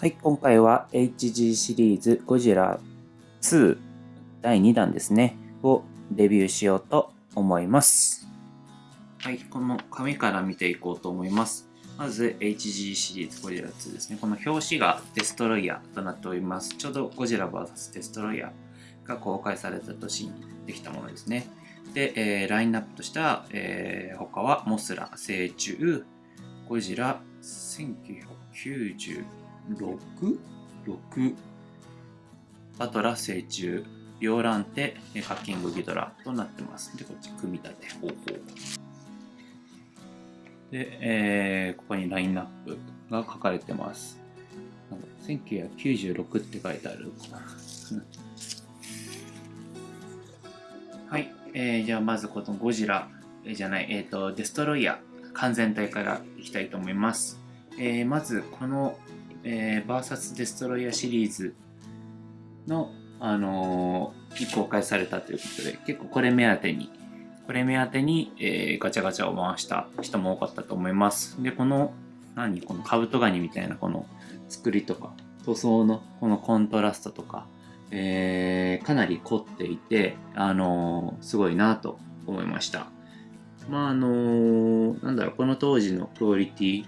はい、今回は HG シリーズゴジラ2第2弾ですね、をレビューしようと思います。はい、この紙から見ていこうと思います。まず HG シリーズゴジラ2ですね。この表紙がデストロイヤーとなっております。ちょうどゴジラ VS デストロイヤーが公開された年にできたものですね。で、えー、ラインナップとしては、えー、他はモスラ、成虫、ゴジラ1990 6?6 バトラ成虫ビオランテカッキングギドラ。となってます。でこっち組み立て方法。で、えー、ここにラインナップが書かれてます。1996って書いてある。はい、えー、じゃあまずこのゴジラ、えー、じゃない、えっ、ー、と、デストロイヤー。完全体からいきたいと思います。えー、まずこのえー、バーサスデストロイヤーシリーズの、あのー、公開されたということで、結構これ目当てに、これ目当てに、えー、ガチャガチャを回した人も多かったと思います。で、この、何？このカブトガニみたいなこの作りとか、塗装のこのコントラストとか、えー、かなり凝っていて、あのー、すごいなと思いました。まああのー、なんだろう、この当時のクオリティ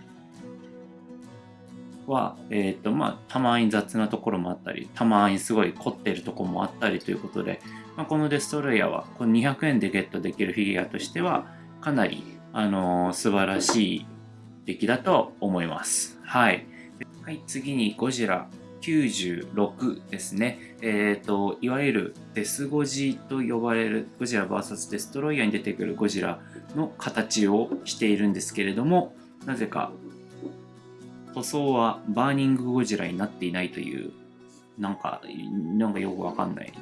は、えっ、ー、と、まあ、たまに雑なところもあったり、たまにすごい凝ってるところもあったりということで、まあ、このデストロイヤーは、この200円でゲットできるフィギュアとしては、かなり、あのー、素晴らしい出来だと思います。はい。はい、次にゴジラ96ですね。えっ、ー、と、いわゆるデスゴジと呼ばれるゴジラ VS デストロイヤーに出てくるゴジラの形をしているんですけれども、なぜか塗装はバーニングゴジラになっていないという、なんか、なんかよくわかんない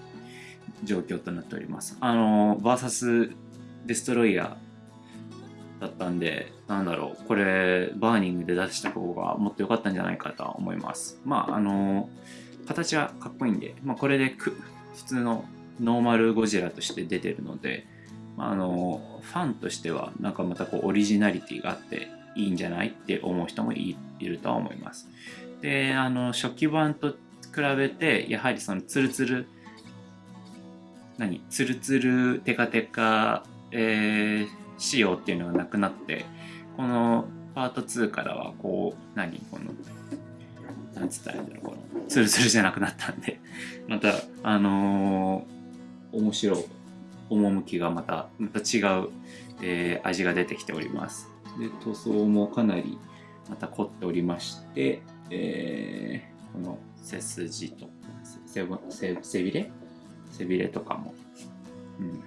状況となっております。あの、バーサスデストロイヤーだったんで、なんだろう、これ、バーニングで出した方がもっと良かったんじゃないかとは思います。まあ、あの、形はかっこいいんで、まあ、これで普通のノーマルゴジラとして出てるので、あ、あの、ファンとしては、なんかまたこう、オリジナリティがあって、いいんじゃないって思う人もいるとは思います。で、あの、初期版と比べて、やはりそのツルツル、何ツルツルテカテカ、えー、仕様っていうのがなくなって、このパート2からはこう、何この、なんつったらいいんだろう、この、ツルツルじゃなくなったんで、また、あのー、面白い、趣がまた、また違う、えー、味が出てきております。で塗装もかなりまた凝っておりまして、えー、この背筋と背背びれ？背びれとかも、うん、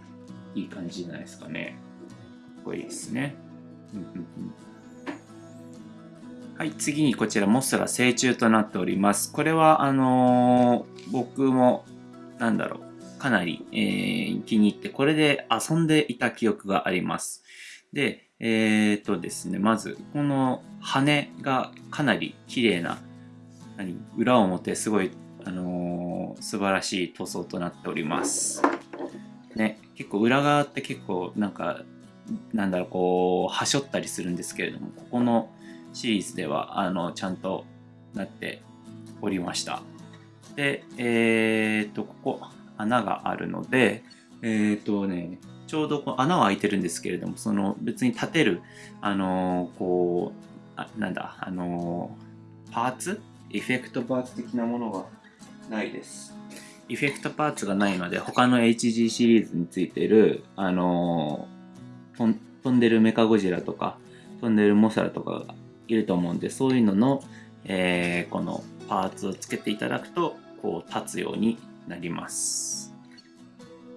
いい感じじゃないですかね。かっこいいですね。はい、次にこちらモスラ成虫となっております。これはあのー、僕もなんだろう、かなり、えー、気に入って、これで遊んでいた記憶があります。で、えっ、ー、とですね、まず、この羽がかなり綺麗な、何裏表すごい、あのー、素晴らしい塗装となっております。ね、結構裏側って結構なんか、なんだろう、こう、はしょったりするんですけれども、ここのシリーズでは、あの、ちゃんとなっておりました。で、えっ、ー、と、ここ、穴があるので、えっ、とね、ちょうどこう穴は開いてるんですけれども、その別に立てる、あのー、こう、あなんだ、あのー、パーツ？エフェクトパーツ的なものがないです。エフェクトパーツがないので、他の HG シリーズについてる、あのー、飛んでるメカゴジラとか、飛んでるモサラとかがいると思うんで、そういうのの、えー、このパーツをつけていただくと、こう立つようになります。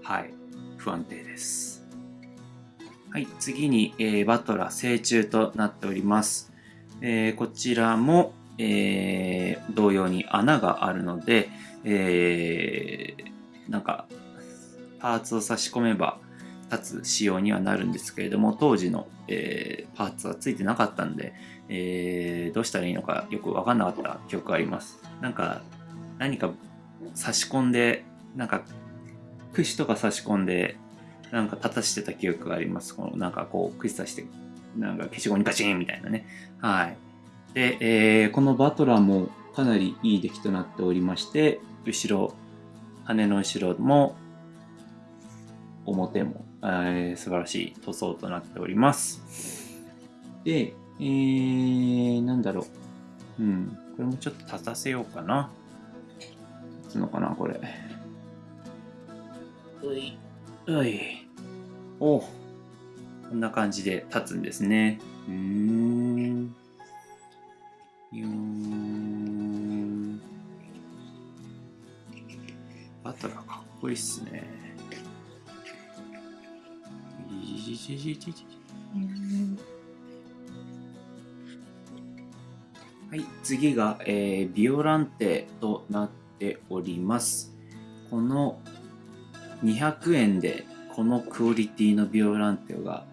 はい。不安定です。はい、次に、えー、バトラ成虫となっております。えー、こちらも、えー、同様に穴があるので、えー、なんか、パーツを差し込めば立つ仕様にはなるんですけれども、当時の、えー、パーツはついてなかったんで、えー、どうしたらいいのかよくわかんなかった記憶があります。なんか、何か差し込んで、なんか串とか差し込んで、なんか立たしてた記憶があります。このなんかこう、串刺して、なんか消しゴムにガチンみたいなね。はい。で、えー、このバトラーも、かなりいい出来となっておりまして後ろ羽の後ろも表も、えー、素晴らしい塗装となっておりますでえー、なんだろううんこれもちょっと立たせようかな立つのかなこれういうい。おこんな感じで立つんですね。うーん。よーん。バトラーかっこいいっすね。いじじじじじ。はい次が、えー、ビオランテとなっております。この200円でこのクオリティのビオランテが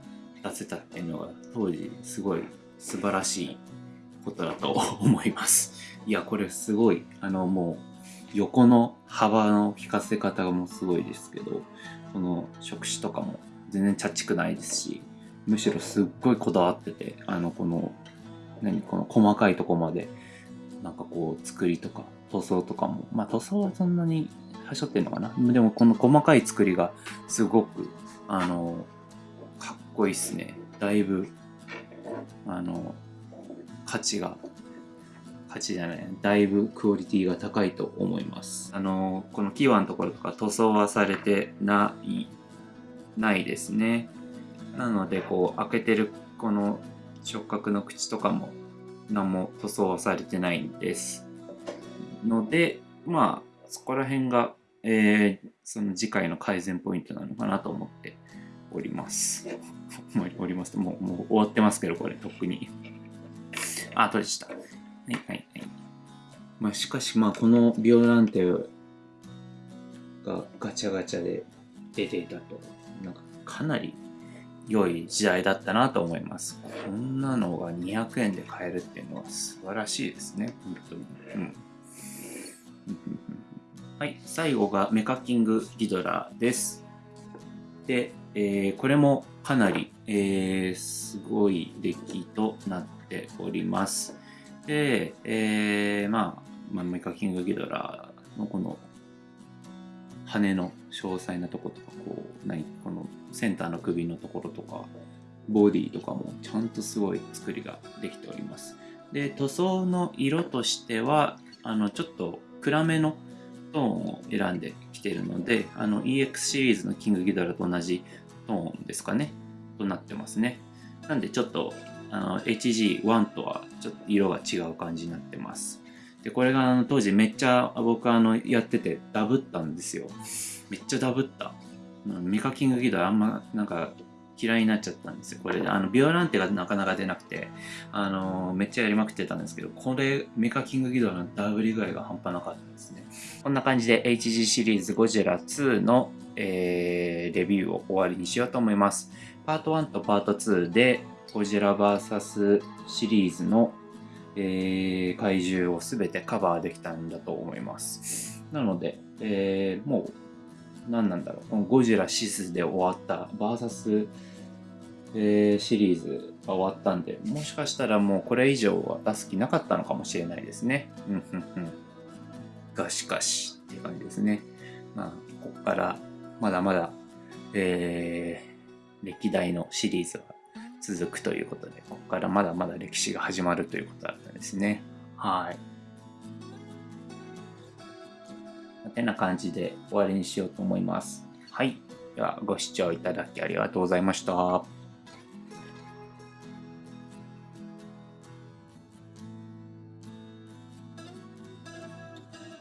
出せたっていうのが当時すごい素晴らしいことだと思います。いや、これすごい、あのもう横の幅の効かせ方がもうすごいですけど、この触手とかも全然チャッチくないですし、むしろすっごいこだわってて、あのこの、何、この細かいとこまで、なんかこう作りとか塗装とかも、まあ塗装はそんなにしょってんのかな？でもこの細かい作りがすごくあのかっこいいっすね。だいぶあの価値が価値じゃないだいぶクオリティが高いと思います。あのこのキーワのところとか塗装はされてないないですね。なのでこう開けてるこの触覚の口とかも何も塗装はされてないんです。のでまあそこら辺がえー、その次回の改善ポイントなのかなと思っております。おりますもうもう終わってますけど、これ、とっくに。あ、取れちゃった。はいはいはい。まあ、しかし、まあ、このビオランテがガチャガチャで出ていたと、なんかかなり良い時代だったなと思います。こんなのが200円で買えるっていうのは素晴らしいですね、本当に。うんはい、最後がメカキングギドラです。で、えー、これもかなり、えー、すごい出来となっております。で、えー、まあ、まあ、メカキングギドラのこの羽の詳細なとことか、こう、何、このセンターの首のところとか、ボディとかもちゃんとすごい作りができております。で、塗装の色としては、あの、ちょっと暗めのトーンを選んできているので、あの EX シリーズのキングギドラと同じトーンですかね、となってますね。なんでちょっとあの HG1 とはちょっと色が違う感じになってます。で、これがあの当時めっちゃ僕あのやっててダブったんですよ。めっちゃダブった。メカキングギドラあんまなんか嫌いになっちゃったんですよ。これ、あの、ビオランテがなかなか出なくて、あの、めっちゃやりまくってたんですけど、これ、メカキングギドラのダブり具合が半端なかったですね。こんな感じで HG シリーズゴジラ2の、えー、レビューを終わりにしようと思います。パート1とパート2でゴジラ VS シリーズの、えー、怪獣を全てカバーできたんだと思います。なので、えー、もう何なんだろう、ゴジラシスで終わった VS えー、シリーズが終わったんで、もしかしたらもうこれ以上は出す気なかったのかもしれないですね。うんうんうん。がしかしっていう感じですね。まあ、ここからまだまだ、えー、歴代のシリーズは続くということで、ここからまだまだ歴史が始まるということだったんですね。はい。てな感じで終わりにしようと思います。はい。では、ご視聴いただきありがとうございました。